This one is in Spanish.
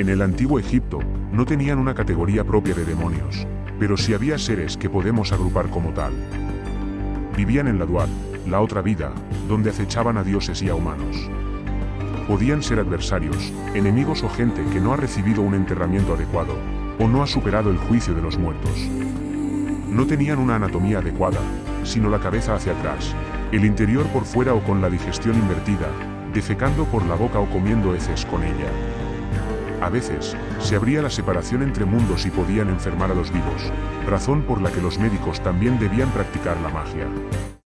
En el antiguo Egipto, no tenían una categoría propia de demonios, pero sí había seres que podemos agrupar como tal. Vivían en la dual, la otra vida, donde acechaban a dioses y a humanos. Podían ser adversarios, enemigos o gente que no ha recibido un enterramiento adecuado, o no ha superado el juicio de los muertos. No tenían una anatomía adecuada, sino la cabeza hacia atrás, el interior por fuera o con la digestión invertida, defecando por la boca o comiendo heces con ella. A veces, se abría la separación entre mundos y podían enfermar a los vivos, razón por la que los médicos también debían practicar la magia.